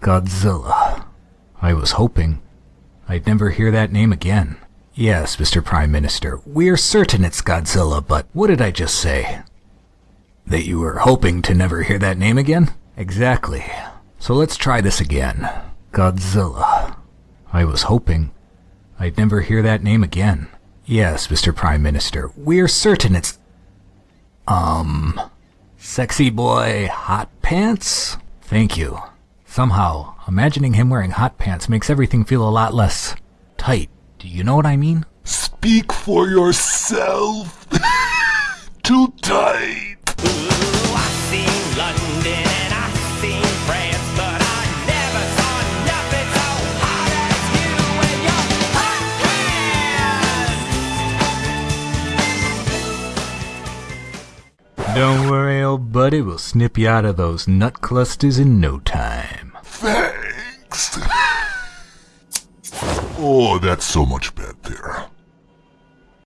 Godzilla. I was hoping I'd never hear that name again. Yes, Mr. Prime Minister, we're certain it's Godzilla, but what did I just say? That you were hoping to never hear that name again? Exactly. So let's try this again. Godzilla. I was hoping I'd never hear that name again. Yes, Mr. Prime Minister, we're certain it's. Um. Sexy boy hot pants? Thank you. Somehow, imagining him wearing hot pants makes everything feel a lot less tight. Do you know what I mean? Speak for yourself. Too tight. Don't worry, old buddy, we'll snip you out of those nut clusters in no time. Thanks. oh, that's so much better.